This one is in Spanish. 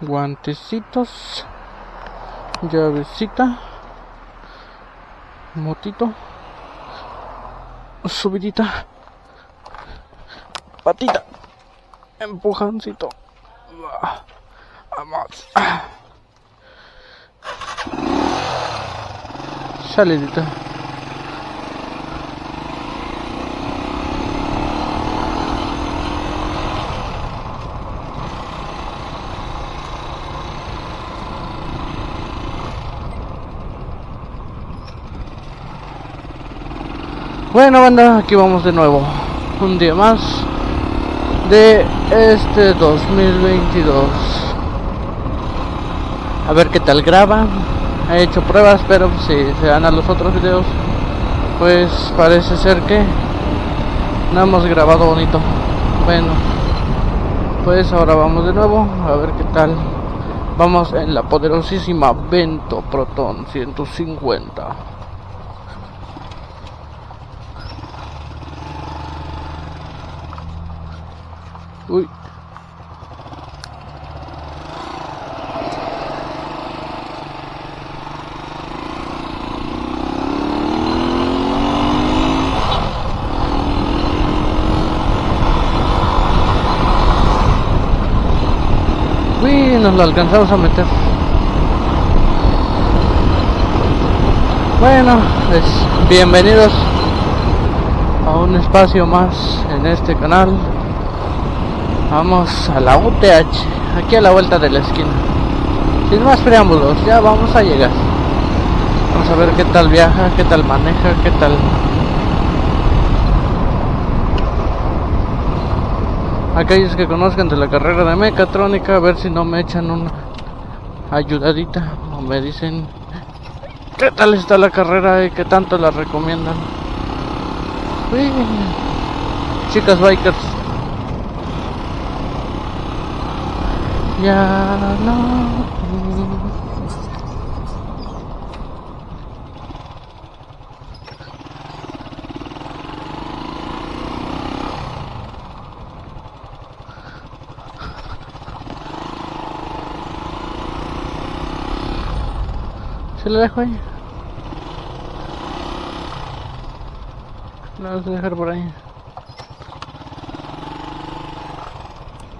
guantecitos, llavecita, motito, subidita, patita, empujancito. Vamos. Salidita. Bueno banda, aquí vamos de nuevo. Un día más De este 2022 A ver qué tal graba He hecho pruebas pero si se dan a los otros videos Pues parece ser que No hemos grabado bonito. Bueno Pues ahora vamos de nuevo A ver qué tal. Vamos en la poderosísima Vento Proton 150 Uy. Uy, nos lo alcanzamos a meter. Bueno, pues bienvenidos a un espacio más en este canal. Vamos a la UTH, aquí a la vuelta de la esquina. Sin más preámbulos, ya vamos a llegar. Vamos a ver qué tal viaja, qué tal maneja, qué tal... Aquellos que conozcan de la carrera de mecatrónica, a ver si no me echan una ayudadita o me dicen qué tal está la carrera y qué tanto la recomiendan. Chicas bikers. Ya no se lo dejo ahí lo voy a dejar por ahí